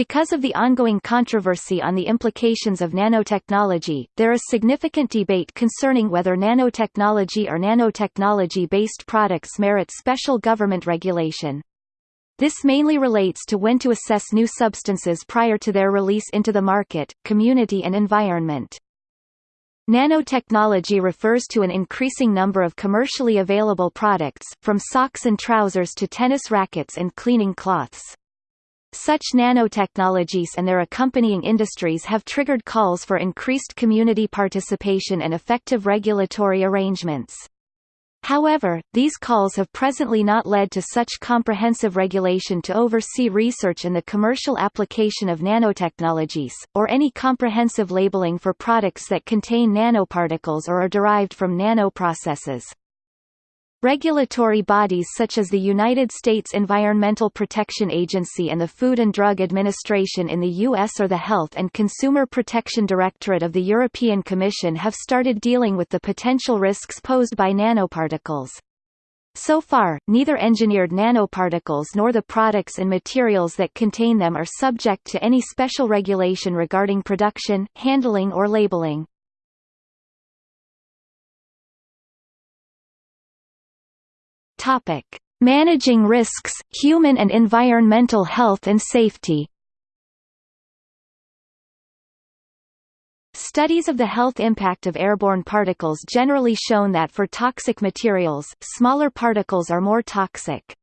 Because of the ongoing controversy on the implications of nanotechnology, there is significant debate concerning whether nanotechnology or nanotechnology-based products merit special government regulation. This mainly relates to when to assess new substances prior to their release into the market, community and environment. Nanotechnology refers to an increasing number of commercially available products, from socks and trousers to tennis rackets and cleaning cloths. Such nanotechnologies and their accompanying industries have triggered calls for increased community participation and effective regulatory arrangements. However, these calls have presently not led to such comprehensive regulation to oversee research and the commercial application of nanotechnologies, or any comprehensive labeling for products that contain nanoparticles or are derived from nanoprocesses. Regulatory bodies such as the United States Environmental Protection Agency and the Food and Drug Administration in the U.S. or the Health and Consumer Protection Directorate of the European Commission have started dealing with the potential risks posed by nanoparticles. So far, neither engineered nanoparticles nor the products and materials that contain them are subject to any special regulation regarding production, handling or labeling. Topic: Managing risks, human and environmental health and safety. Studies of the health impact of airborne particles generally shown that for toxic materials, smaller particles are more toxic.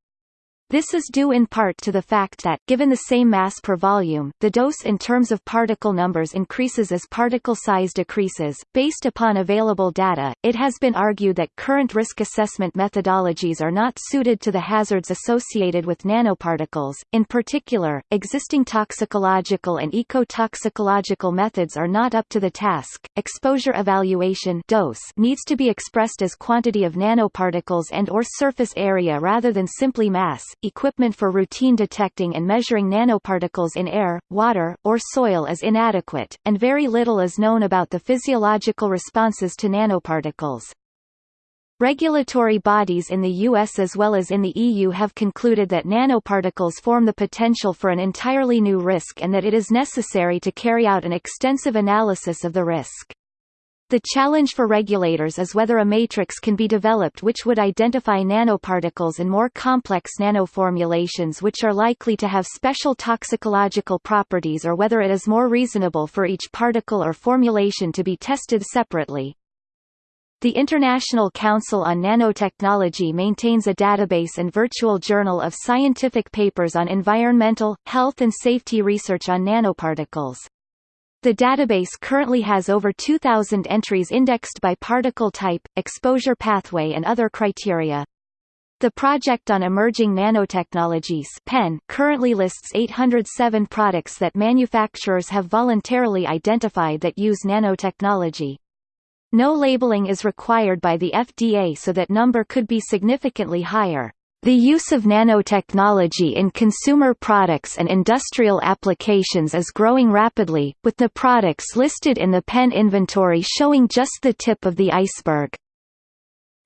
This is due in part to the fact that given the same mass per volume, the dose in terms of particle numbers increases as particle size decreases. Based upon available data, it has been argued that current risk assessment methodologies are not suited to the hazards associated with nanoparticles. In particular, existing toxicological and ecotoxicological methods are not up to the task. Exposure evaluation dose needs to be expressed as quantity of nanoparticles and or surface area rather than simply mass equipment for routine detecting and measuring nanoparticles in air, water, or soil is inadequate, and very little is known about the physiological responses to nanoparticles. Regulatory bodies in the US as well as in the EU have concluded that nanoparticles form the potential for an entirely new risk and that it is necessary to carry out an extensive analysis of the risk. The challenge for regulators is whether a matrix can be developed which would identify nanoparticles and more complex nanoformulations which are likely to have special toxicological properties or whether it is more reasonable for each particle or formulation to be tested separately. The International Council on Nanotechnology maintains a database and virtual journal of scientific papers on environmental, health and safety research on nanoparticles. The database currently has over 2,000 entries indexed by particle type, exposure pathway and other criteria. The Project on Emerging Nanotechnologies PEN currently lists 807 products that manufacturers have voluntarily identified that use nanotechnology. No labeling is required by the FDA so that number could be significantly higher. The use of nanotechnology in consumer products and industrial applications is growing rapidly, with the products listed in the PEN inventory showing just the tip of the iceberg.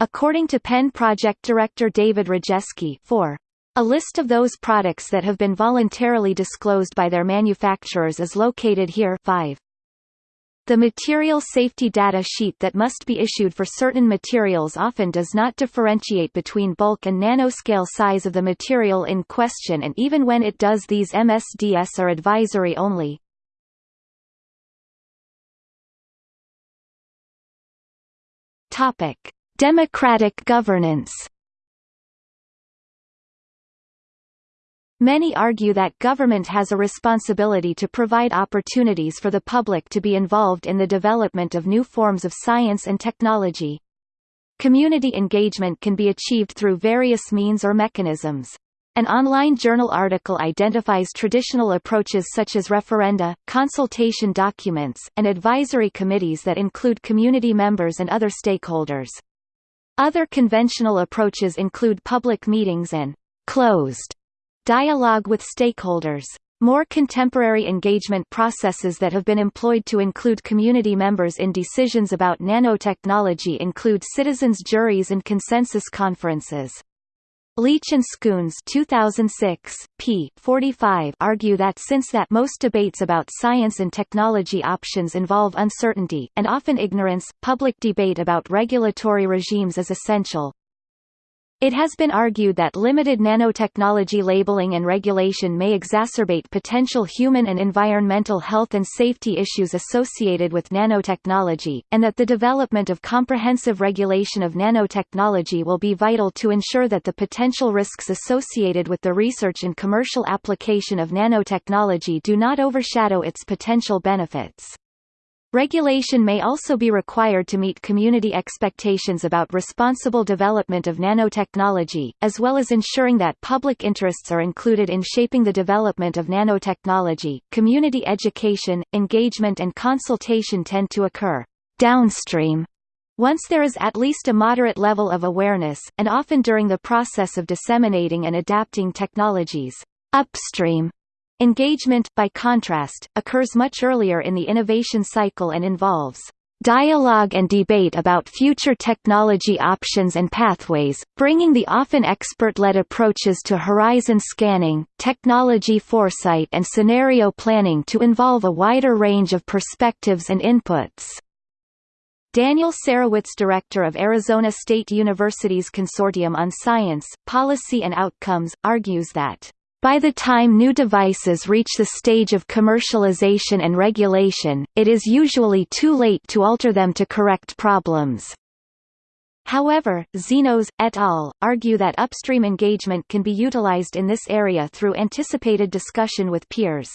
According to PEN project director David Rejeski for a list of those products that have been voluntarily disclosed by their manufacturers is located here 5. The material safety data sheet that must be issued for certain materials often does not differentiate between bulk and nanoscale size of the material in question and even when it does these MSDS are advisory only. Democratic governance Many argue that government has a responsibility to provide opportunities for the public to be involved in the development of new forms of science and technology. Community engagement can be achieved through various means or mechanisms. An online journal article identifies traditional approaches such as referenda, consultation documents, and advisory committees that include community members and other stakeholders. Other conventional approaches include public meetings and closed Dialogue with stakeholders. More contemporary engagement processes that have been employed to include community members in decisions about nanotechnology include citizens' juries and consensus conferences. Leach and Scoones 2006, p. 45 argue that since that most debates about science and technology options involve uncertainty, and often ignorance, public debate about regulatory regimes is essential. It has been argued that limited nanotechnology labeling and regulation may exacerbate potential human and environmental health and safety issues associated with nanotechnology, and that the development of comprehensive regulation of nanotechnology will be vital to ensure that the potential risks associated with the research and commercial application of nanotechnology do not overshadow its potential benefits. Regulation may also be required to meet community expectations about responsible development of nanotechnology, as well as ensuring that public interests are included in shaping the development of nanotechnology. Community education, engagement, and consultation tend to occur downstream once there is at least a moderate level of awareness, and often during the process of disseminating and adapting technologies upstream Engagement, by contrast, occurs much earlier in the innovation cycle and involves dialogue and debate about future technology options and pathways, bringing the often expert-led approaches to horizon scanning, technology foresight and scenario planning to involve a wider range of perspectives and inputs. Daniel Sarewitz director of Arizona State University's Consortium on Science, Policy and Outcomes, argues that by the time new devices reach the stage of commercialization and regulation, it is usually too late to alter them to correct problems. However, Xenos, et al., argue that upstream engagement can be utilized in this area through anticipated discussion with peers.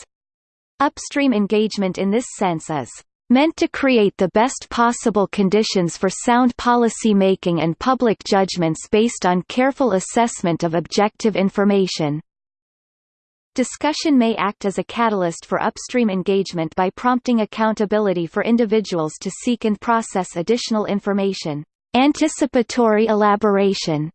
Upstream engagement in this sense is meant to create the best possible conditions for sound policy making and public judgments based on careful assessment of objective information. Discussion may act as a catalyst for upstream engagement by prompting accountability for individuals to seek and process additional information. Anticipatory elaboration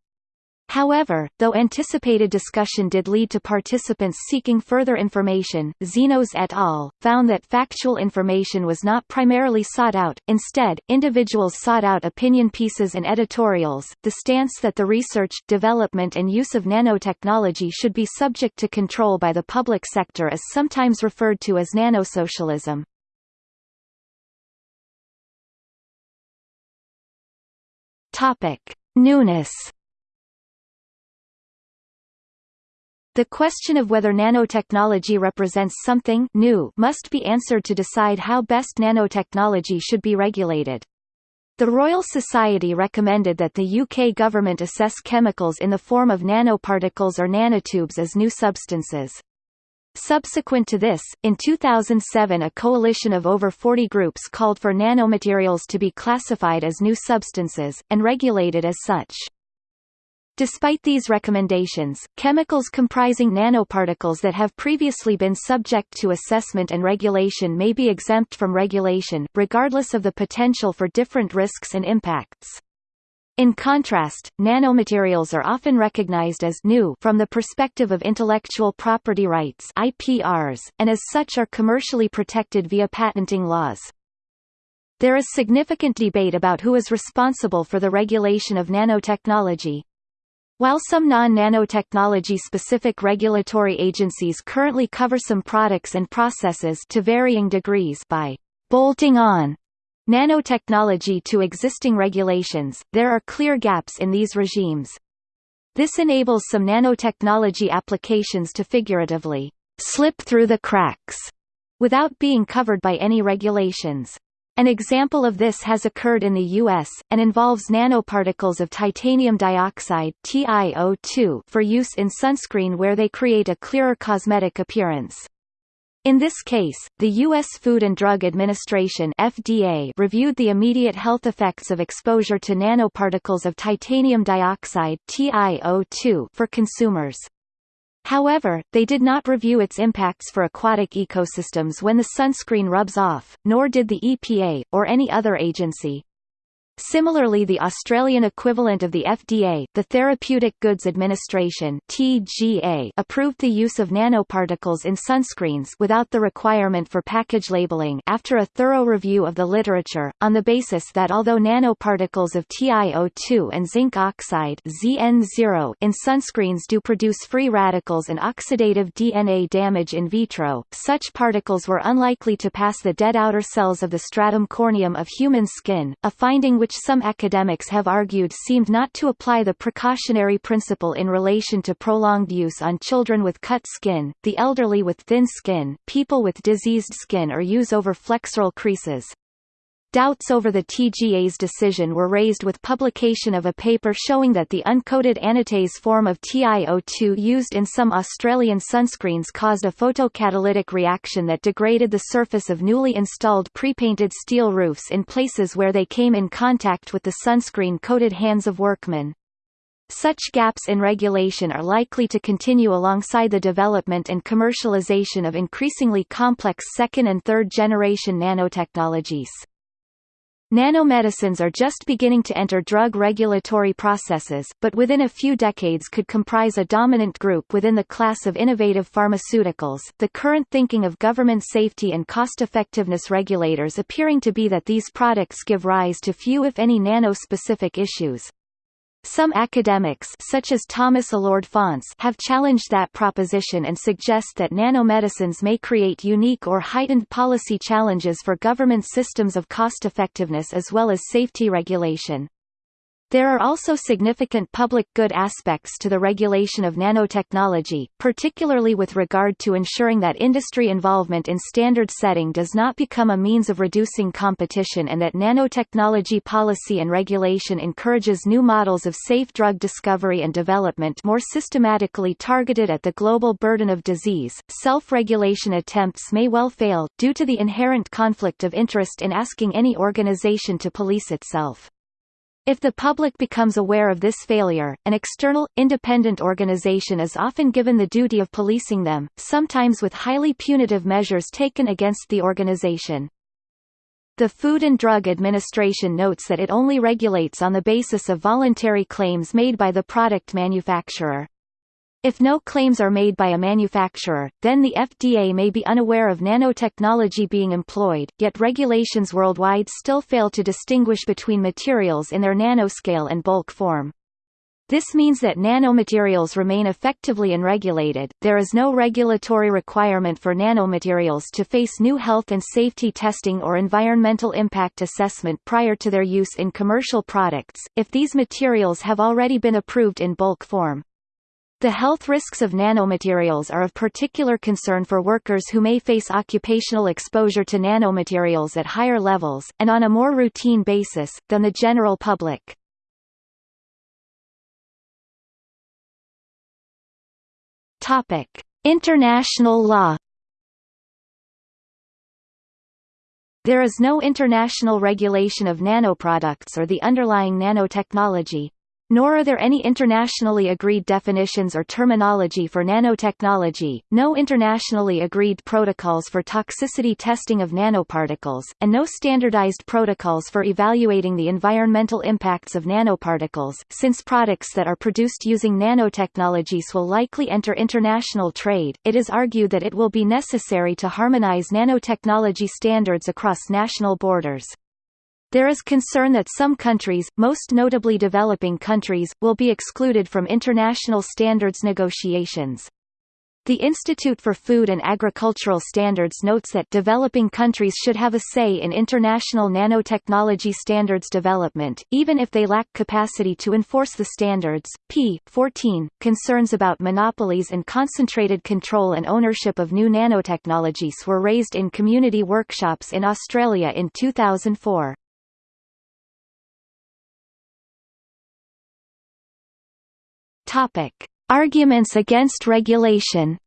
However, though anticipated discussion did lead to participants seeking further information, Xenos et al. found that factual information was not primarily sought out, instead, individuals sought out opinion pieces and editorials. The stance that the research, development, and use of nanotechnology should be subject to control by the public sector is sometimes referred to as nanosocialism. Topic: Newness The question of whether nanotechnology represents something new must be answered to decide how best nanotechnology should be regulated. The Royal Society recommended that the UK government assess chemicals in the form of nanoparticles or nanotubes as new substances. Subsequent to this, in 2007 a coalition of over 40 groups called for nanomaterials to be classified as new substances, and regulated as such. Despite these recommendations, chemicals comprising nanoparticles that have previously been subject to assessment and regulation may be exempt from regulation, regardless of the potential for different risks and impacts. In contrast, nanomaterials are often recognized as new from the perspective of intellectual property rights IPRs, and as such are commercially protected via patenting laws. There is significant debate about who is responsible for the regulation of nanotechnology. While some non-nanotechnology specific regulatory agencies currently cover some products and processes to varying degrees by bolting on nanotechnology to existing regulations, there are clear gaps in these regimes. This enables some nanotechnology applications to figuratively slip through the cracks without being covered by any regulations. An example of this has occurred in the U.S., and involves nanoparticles of titanium dioxide TiO2 for use in sunscreen where they create a clearer cosmetic appearance. In this case, the U.S. Food and Drug Administration FDA reviewed the immediate health effects of exposure to nanoparticles of titanium dioxide TiO2 for consumers. However, they did not review its impacts for aquatic ecosystems when the sunscreen rubs off, nor did the EPA, or any other agency. Similarly the Australian equivalent of the FDA, the Therapeutic Goods Administration TGA, approved the use of nanoparticles in sunscreens without the requirement for package labeling after a thorough review of the literature, on the basis that although nanoparticles of TiO2 and zinc oxide ZnO in sunscreens do produce free radicals and oxidative DNA damage in vitro, such particles were unlikely to pass the dead outer cells of the stratum corneum of human skin, a finding which which some academics have argued seemed not to apply the precautionary principle in relation to prolonged use on children with cut skin, the elderly with thin skin, people with diseased skin or use over flexural creases. Doubts over the TGA's decision were raised with publication of a paper showing that the uncoated anatase form of TiO2 used in some Australian sunscreens caused a photocatalytic reaction that degraded the surface of newly installed pre-painted steel roofs in places where they came in contact with the sunscreen-coated hands of workmen. Such gaps in regulation are likely to continue alongside the development and commercialization of increasingly complex second- and third-generation nanotechnologies. Nanomedicines are just beginning to enter drug regulatory processes, but within a few decades could comprise a dominant group within the class of innovative pharmaceuticals. The current thinking of government safety and cost-effectiveness regulators appearing to be that these products give rise to few if any nano-specific issues. Some academics such as Thomas Alured Faunce have challenged that proposition and suggest that nanomedicines may create unique or heightened policy challenges for government systems of cost-effectiveness as well as safety regulation. There are also significant public good aspects to the regulation of nanotechnology, particularly with regard to ensuring that industry involvement in standard setting does not become a means of reducing competition and that nanotechnology policy and regulation encourages new models of safe drug discovery and development more systematically targeted at the global burden of disease. Self-regulation attempts may well fail, due to the inherent conflict of interest in asking any organization to police itself. If the public becomes aware of this failure, an external, independent organization is often given the duty of policing them, sometimes with highly punitive measures taken against the organization. The Food and Drug Administration notes that it only regulates on the basis of voluntary claims made by the product manufacturer. If no claims are made by a manufacturer, then the FDA may be unaware of nanotechnology being employed, yet regulations worldwide still fail to distinguish between materials in their nanoscale and bulk form. This means that nanomaterials remain effectively unregulated. There is no regulatory requirement for nanomaterials to face new health and safety testing or environmental impact assessment prior to their use in commercial products, if these materials have already been approved in bulk form. The health risks of nanomaterials are of particular concern for workers who may face occupational exposure to nanomaterials at higher levels, and on a more routine basis, than the general public. International law There is no international regulation of nanoproducts or the underlying nanotechnology, nor are there any internationally agreed definitions or terminology for nanotechnology, no internationally agreed protocols for toxicity testing of nanoparticles, and no standardized protocols for evaluating the environmental impacts of nanoparticles. Since products that are produced using nanotechnologies will likely enter international trade, it is argued that it will be necessary to harmonize nanotechnology standards across national borders. There is concern that some countries, most notably developing countries, will be excluded from international standards negotiations. The Institute for Food and Agricultural Standards notes that developing countries should have a say in international nanotechnology standards development, even if they lack capacity to enforce the standards. p. 14. Concerns about monopolies and concentrated control and ownership of new nanotechnologies were raised in community workshops in Australia in 2004. Topic: Arguments against regulation.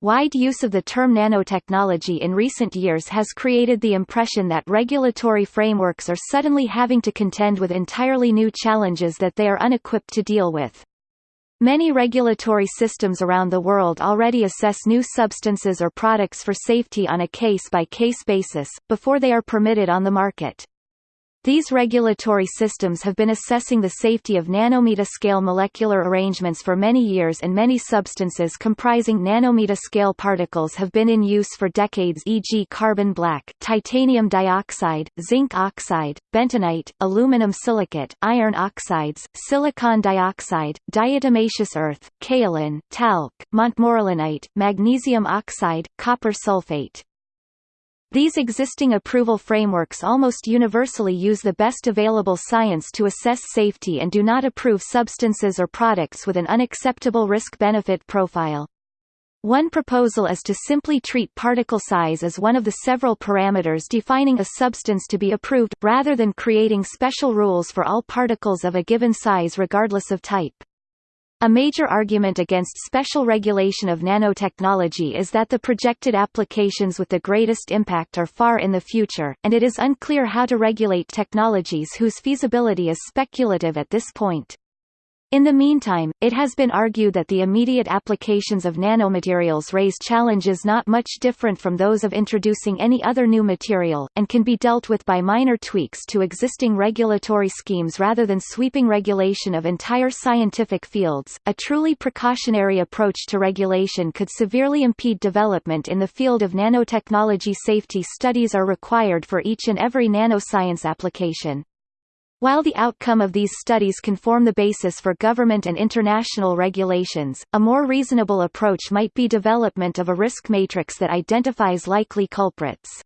Wide use of the term nanotechnology in recent years has created the impression that regulatory frameworks are suddenly having to contend with entirely new challenges that they are unequipped to deal with. Many regulatory systems around the world already assess new substances or products for safety on a case-by-case -case basis, before they are permitted on the market. These regulatory systems have been assessing the safety of nanometer-scale molecular arrangements for many years and many substances comprising nanometer-scale particles have been in use for decades e.g. carbon black, titanium dioxide, zinc oxide, bentonite, aluminum silicate, iron oxides, silicon dioxide, diatomaceous earth, kaolin, talc, montmorillonite, magnesium oxide, copper sulfate. These existing approval frameworks almost universally use the best available science to assess safety and do not approve substances or products with an unacceptable risk-benefit profile. One proposal is to simply treat particle size as one of the several parameters defining a substance to be approved, rather than creating special rules for all particles of a given size regardless of type. A major argument against special regulation of nanotechnology is that the projected applications with the greatest impact are far in the future, and it is unclear how to regulate technologies whose feasibility is speculative at this point. In the meantime, it has been argued that the immediate applications of nanomaterials raise challenges not much different from those of introducing any other new material, and can be dealt with by minor tweaks to existing regulatory schemes rather than sweeping regulation of entire scientific fields. A truly precautionary approach to regulation could severely impede development in the field of nanotechnology. Safety studies are required for each and every nanoscience application. While the outcome of these studies can form the basis for government and international regulations, a more reasonable approach might be development of a risk matrix that identifies likely culprits.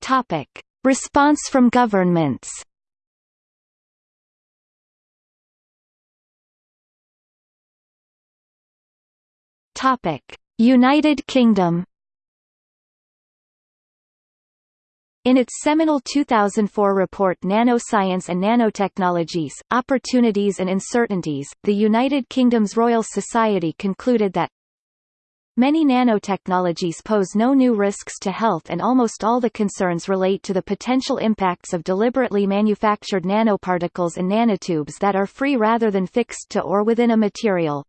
Topic: Response from governments. Topic: United Kingdom In its seminal 2004 report Nanoscience and Nanotechnologies, Opportunities and Uncertainties, the United Kingdom's Royal Society concluded that Many nanotechnologies pose no new risks to health and almost all the concerns relate to the potential impacts of deliberately manufactured nanoparticles and nanotubes that are free rather than fixed to or within a material.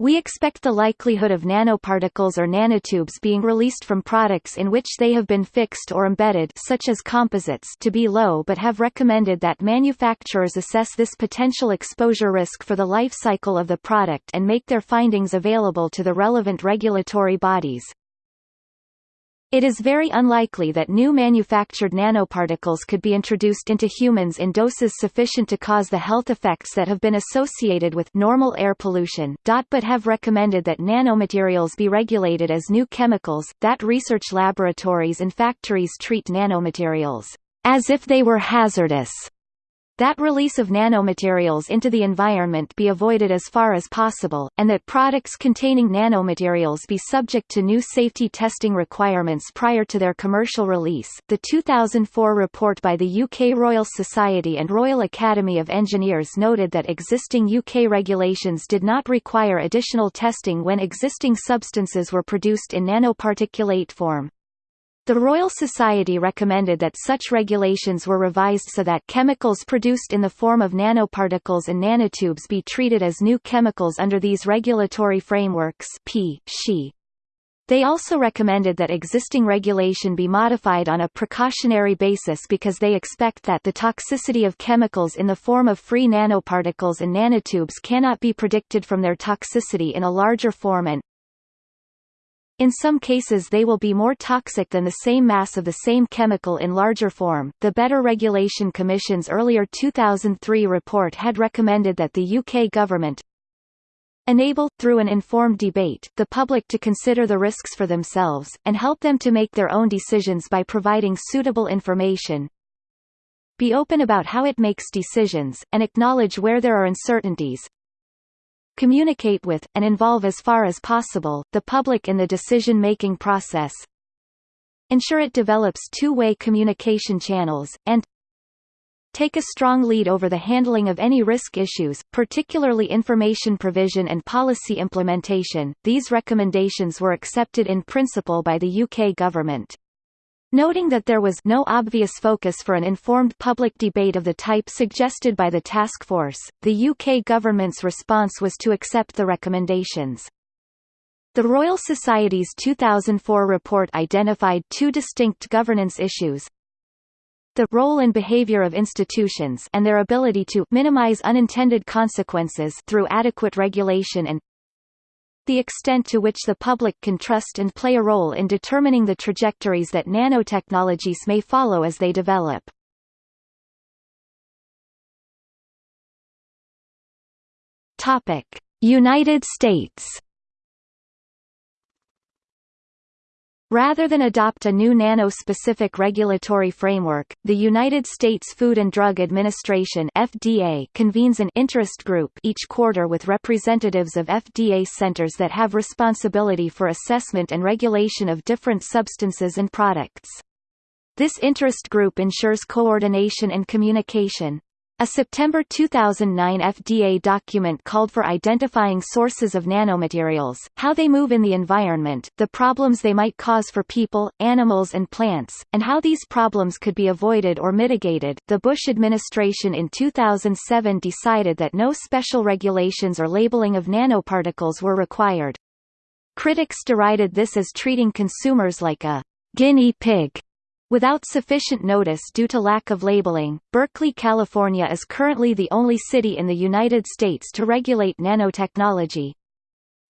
We expect the likelihood of nanoparticles or nanotubes being released from products in which they have been fixed or embedded such as composites to be low but have recommended that manufacturers assess this potential exposure risk for the life cycle of the product and make their findings available to the relevant regulatory bodies. It is very unlikely that new manufactured nanoparticles could be introduced into humans in doses sufficient to cause the health effects that have been associated with normal air pollution. But have recommended that nanomaterials be regulated as new chemicals, that research laboratories and factories treat nanomaterials as if they were hazardous that release of nanomaterials into the environment be avoided as far as possible, and that products containing nanomaterials be subject to new safety testing requirements prior to their commercial release. The 2004 report by the UK Royal Society and Royal Academy of Engineers noted that existing UK regulations did not require additional testing when existing substances were produced in nanoparticulate form. The Royal Society recommended that such regulations were revised so that chemicals produced in the form of nanoparticles and nanotubes be treated as new chemicals under these regulatory frameworks P. She. They also recommended that existing regulation be modified on a precautionary basis because they expect that the toxicity of chemicals in the form of free nanoparticles and nanotubes cannot be predicted from their toxicity in a larger form and, in some cases they will be more toxic than the same mass of the same chemical in larger form. The Better Regulation Commission's earlier 2003 report had recommended that the UK government enable, through an informed debate, the public to consider the risks for themselves, and help them to make their own decisions by providing suitable information, be open about how it makes decisions, and acknowledge where there are uncertainties, communicate with, and involve as far as possible, the public in the decision-making process ensure it develops two-way communication channels, and take a strong lead over the handling of any risk issues, particularly information provision and policy implementation. These recommendations were accepted in principle by the UK government. Noting that there was no obvious focus for an informed public debate of the type suggested by the task force, the UK government's response was to accept the recommendations. The Royal Society's 2004 report identified two distinct governance issues, the role and behavior of institutions and their ability to minimize unintended consequences through adequate regulation and the extent to which the public can trust and play a role in determining the trajectories that nanotechnologies may follow as they develop. United States Rather than adopt a new nano-specific regulatory framework, the United States Food and Drug Administration FDA convenes an interest group each quarter with representatives of FDA centers that have responsibility for assessment and regulation of different substances and products. This interest group ensures coordination and communication, a September 2009 FDA document called for identifying sources of nanomaterials, how they move in the environment, the problems they might cause for people, animals and plants, and how these problems could be avoided or mitigated. The Bush administration in 2007 decided that no special regulations or labeling of nanoparticles were required. Critics derided this as treating consumers like a guinea pig Without sufficient notice due to lack of labeling, Berkeley, California is currently the only city in the United States to regulate nanotechnology.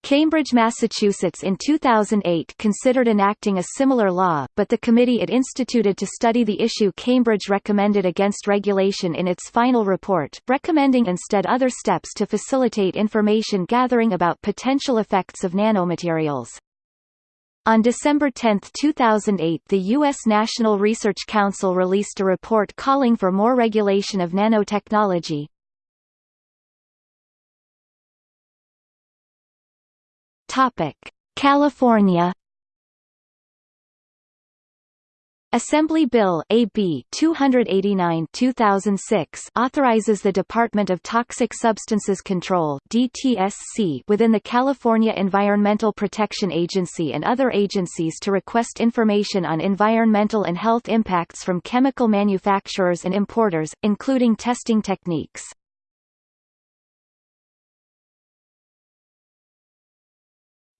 Cambridge, Massachusetts in 2008 considered enacting a similar law, but the committee it instituted to study the issue Cambridge recommended against regulation in its final report, recommending instead other steps to facilitate information gathering about potential effects of nanomaterials. On December 10, 2008 the U.S. National Research Council released a report calling for more regulation of nanotechnology. California Assembly Bill AB 289/2006 authorizes the Department of Toxic Substances Control (DTSC) within the California Environmental Protection Agency and other agencies to request information on environmental and health impacts from chemical manufacturers and importers, including testing techniques.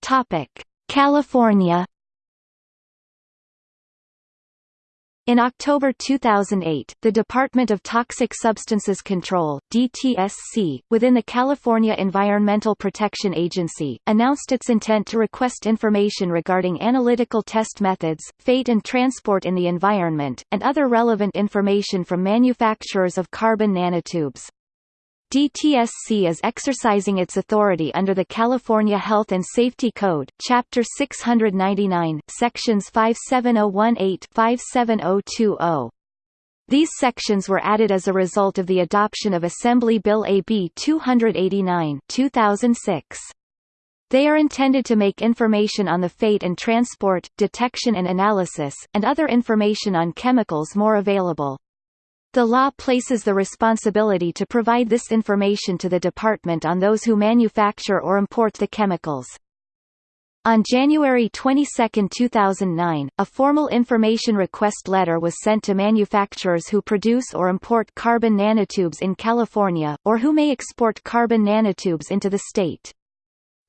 Topic: California In October 2008, the Department of Toxic Substances Control DTSC, within the California Environmental Protection Agency, announced its intent to request information regarding analytical test methods, fate and transport in the environment, and other relevant information from manufacturers of carbon nanotubes. DTSC is exercising its authority under the California Health and Safety Code, Chapter 699, Sections 57018-57020. These sections were added as a result of the adoption of Assembly Bill AB 289 2006. They are intended to make information on the fate and transport, detection and analysis, and other information on chemicals more available. The law places the responsibility to provide this information to the department on those who manufacture or import the chemicals. On January 22, 2009, a formal information request letter was sent to manufacturers who produce or import carbon nanotubes in California, or who may export carbon nanotubes into the state.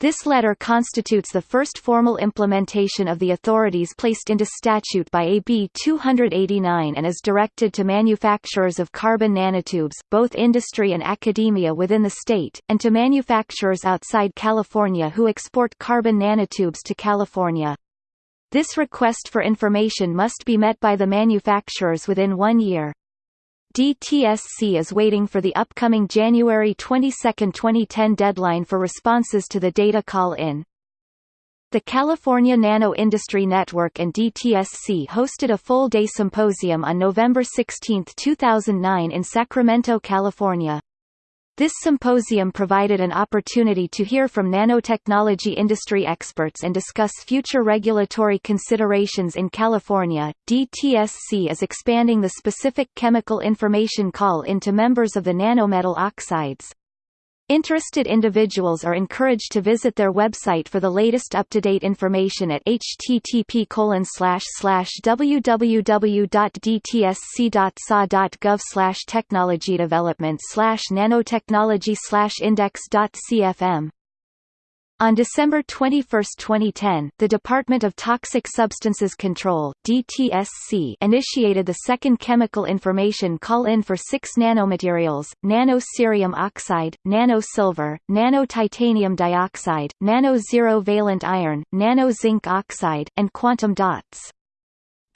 This letter constitutes the first formal implementation of the authorities placed into statute by AB 289 and is directed to manufacturers of carbon nanotubes, both industry and academia within the state, and to manufacturers outside California who export carbon nanotubes to California. This request for information must be met by the manufacturers within one year. DTSC is waiting for the upcoming January 22, 2010 deadline for responses to the data call-in. The California Nano Industry Network and DTSC hosted a full-day symposium on November 16, 2009 in Sacramento, California. This symposium provided an opportunity to hear from nanotechnology industry experts and discuss future regulatory considerations in California. DTSC is expanding the specific chemical information call into members of the nanometal oxides. Interested individuals are encouraged to visit their website for the latest up-to-date information at http www.dtsc.ca.gov technology development nanotechnology index.cfm on December 21, 2010, the Department of Toxic Substances Control DTSC initiated the second chemical information call-in for six nanomaterials, nano-cerium oxide, nano-silver, nano-titanium dioxide, nano-zero valent iron, nano-zinc oxide, and quantum dots.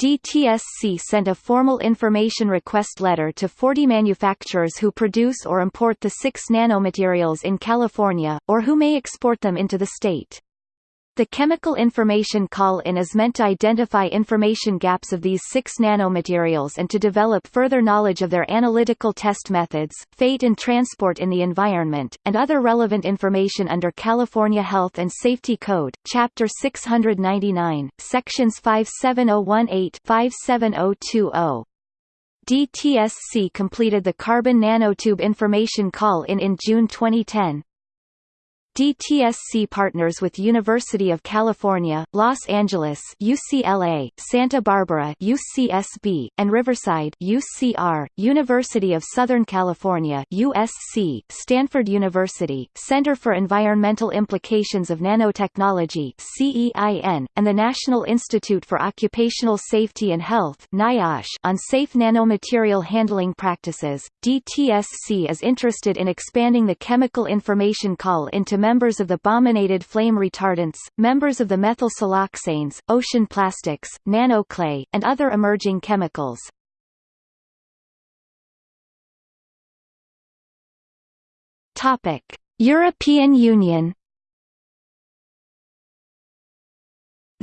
DTSC sent a formal information request letter to 40 manufacturers who produce or import the six nanomaterials in California, or who may export them into the state. The chemical information call-in is meant to identify information gaps of these six nanomaterials and to develop further knowledge of their analytical test methods, fate and transport in the environment, and other relevant information under California Health and Safety Code, Chapter 699, Sections 57018-57020. DTSC completed the carbon nanotube information call-in in June 2010. DTSC partners with University of California, Los Angeles UCLA, Santa Barbara UCSB, and Riverside UCR, University of Southern California USC, Stanford University, Center for Environmental Implications of Nanotechnology CEIN, and the National Institute for Occupational Safety and Health NIOSH on safe nanomaterial handling practices. DTSC is interested in expanding the chemical information call into members of the brominated flame retardants, members of the methyl siloxanes, ocean plastics, nanoclay, and other emerging chemicals. European Union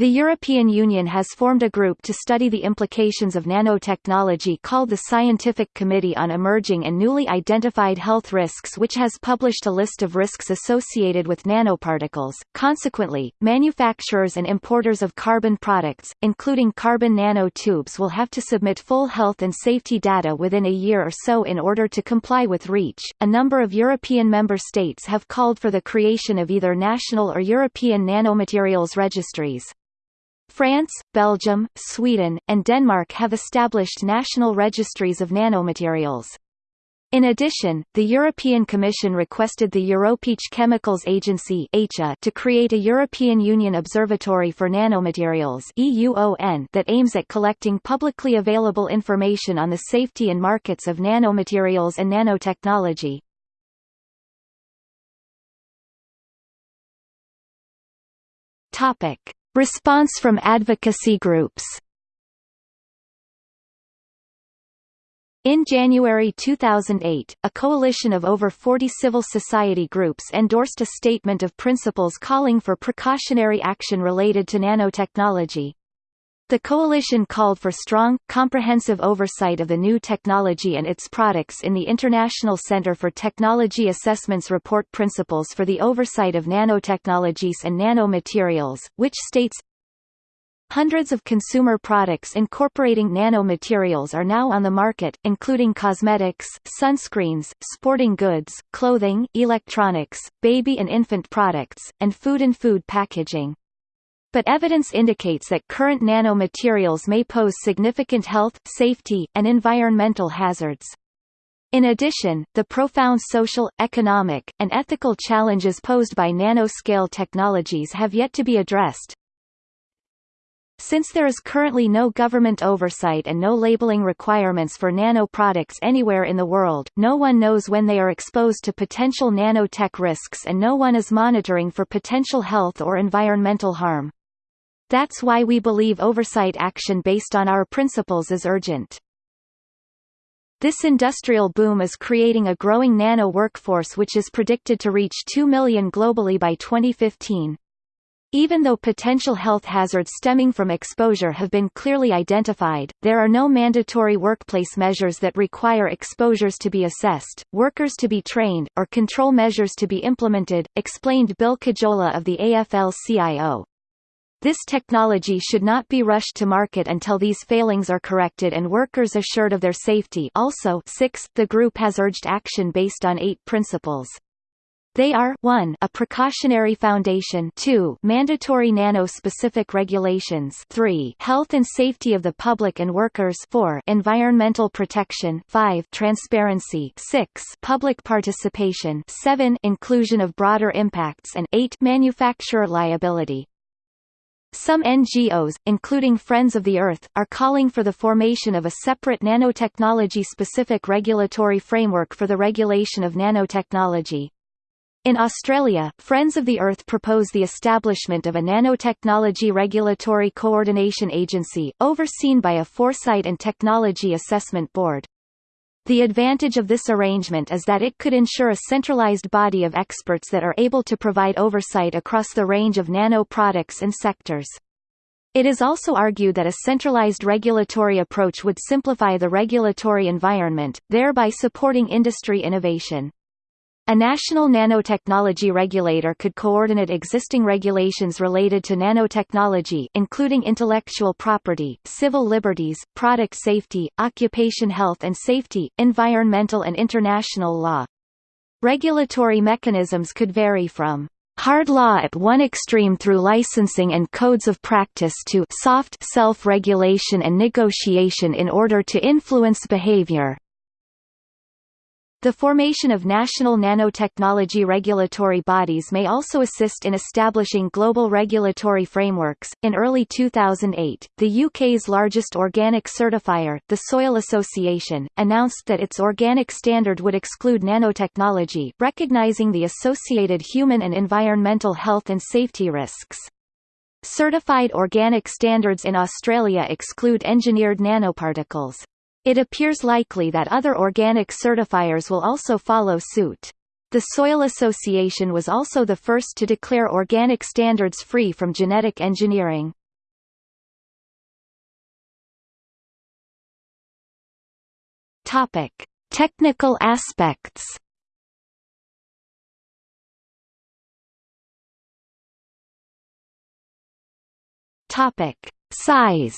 The European Union has formed a group to study the implications of nanotechnology called the Scientific Committee on Emerging and Newly Identified Health Risks which has published a list of risks associated with nanoparticles. Consequently, manufacturers and importers of carbon products, including carbon nanotubes will have to submit full health and safety data within a year or so in order to comply with REACH. A number of European member states have called for the creation of either national or European nanomaterials registries. France, Belgium, Sweden, and Denmark have established national registries of nanomaterials. In addition, the European Commission requested the European Chemicals Agency to create a European Union Observatory for Nanomaterials that aims at collecting publicly available information on the safety and markets of nanomaterials and nanotechnology. Topic. Response from advocacy groups In January 2008, a coalition of over 40 civil society groups endorsed a statement of principles calling for precautionary action related to nanotechnology. The coalition called for strong, comprehensive oversight of the new technology and its products in the International Center for Technology Assessment's report Principles for the Oversight of Nanotechnologies and Nanomaterials, which states, Hundreds of consumer products incorporating nanomaterials are now on the market, including cosmetics, sunscreens, sporting goods, clothing, electronics, baby and infant products, and food and food packaging. But evidence indicates that current nanomaterials may pose significant health, safety, and environmental hazards. In addition, the profound social, economic, and ethical challenges posed by nanoscale technologies have yet to be addressed. Since there is currently no government oversight and no labeling requirements for nano products anywhere in the world, no one knows when they are exposed to potential nanotech risks and no one is monitoring for potential health or environmental harm. That's why we believe oversight action based on our principles is urgent. This industrial boom is creating a growing nano workforce which is predicted to reach 2 million globally by 2015. Even though potential health hazards stemming from exposure have been clearly identified, there are no mandatory workplace measures that require exposures to be assessed, workers to be trained, or control measures to be implemented, explained Bill Kojola of the AFL-CIO. This technology should not be rushed to market until these failings are corrected and workers assured of their safety also 6. The group has urged action based on eight principles. They are 1 a precautionary foundation 2 mandatory nano-specific regulations 3 health and safety of the public and workers 4 environmental protection 5 transparency 6 public participation 7 inclusion of broader impacts and 8 manufacturer liability. Some NGOs, including Friends of the Earth, are calling for the formation of a separate nanotechnology-specific regulatory framework for the regulation of nanotechnology. In Australia, Friends of the Earth propose the establishment of a nanotechnology regulatory coordination agency, overseen by a Foresight and Technology Assessment Board. The advantage of this arrangement is that it could ensure a centralized body of experts that are able to provide oversight across the range of nano products and sectors. It is also argued that a centralized regulatory approach would simplify the regulatory environment, thereby supporting industry innovation. A national nanotechnology regulator could coordinate existing regulations related to nanotechnology including intellectual property, civil liberties, product safety, occupation health and safety, environmental and international law. Regulatory mechanisms could vary from hard law at one extreme through licensing and codes of practice to soft self-regulation and negotiation in order to influence behavior. The formation of national nanotechnology regulatory bodies may also assist in establishing global regulatory frameworks. In early 2008, the UK's largest organic certifier, the Soil Association, announced that its organic standard would exclude nanotechnology, recognising the associated human and environmental health and safety risks. Certified organic standards in Australia exclude engineered nanoparticles. It appears likely that other organic certifiers will also follow suit. The Soil Association was also the first to declare organic standards free from genetic engineering. Topic: Technical aspects. Topic: Size.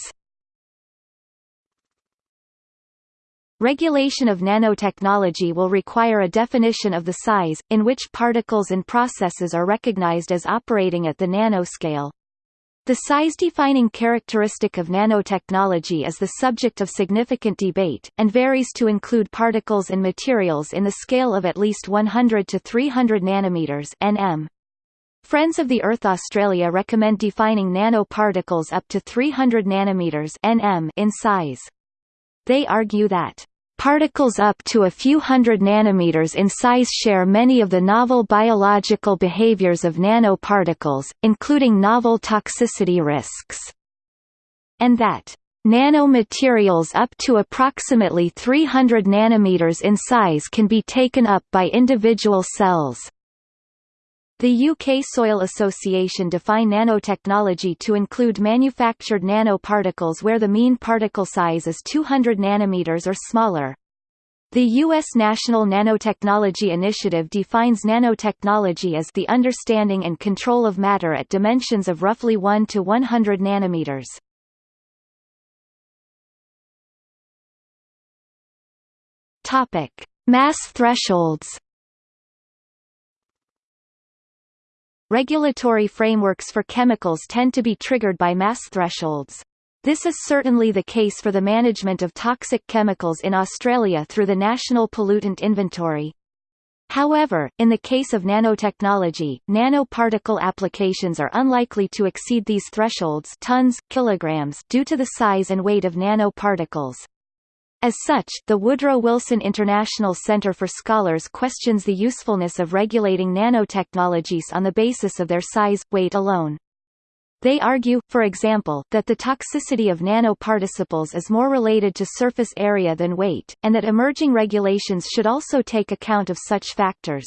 Regulation of nanotechnology will require a definition of the size, in which particles and processes are recognized as operating at the nanoscale. The size-defining characteristic of nanotechnology is the subject of significant debate, and varies to include particles and materials in the scale of at least 100 to 300 nanometers nm. Friends of the Earth Australia recommend defining nanoparticles up to 300 nanometers nm in size. They argue that Particles up to a few hundred nanometers in size share many of the novel biological behaviors of nanoparticles, including novel toxicity risks. And that Nanomaterials up to approximately 300 nanometers in size can be taken up by individual cells. The UK Soil Association define nanotechnology to include manufactured nanoparticles where the mean particle size is 200 nanometers or smaller. The U.S. National Nanotechnology Initiative defines nanotechnology as the understanding and control of matter at dimensions of roughly 1 to 100 nanometers. Topic: Mass thresholds. Regulatory frameworks for chemicals tend to be triggered by mass thresholds. This is certainly the case for the management of toxic chemicals in Australia through the National Pollutant Inventory. However, in the case of nanotechnology, nanoparticle applications are unlikely to exceed these thresholds tons, kilograms due to the size and weight of nanoparticles. As such, the Woodrow Wilson International Center for Scholars questions the usefulness of regulating nanotechnologies on the basis of their size, weight alone. They argue, for example, that the toxicity of nanoparticles is more related to surface area than weight, and that emerging regulations should also take account of such factors.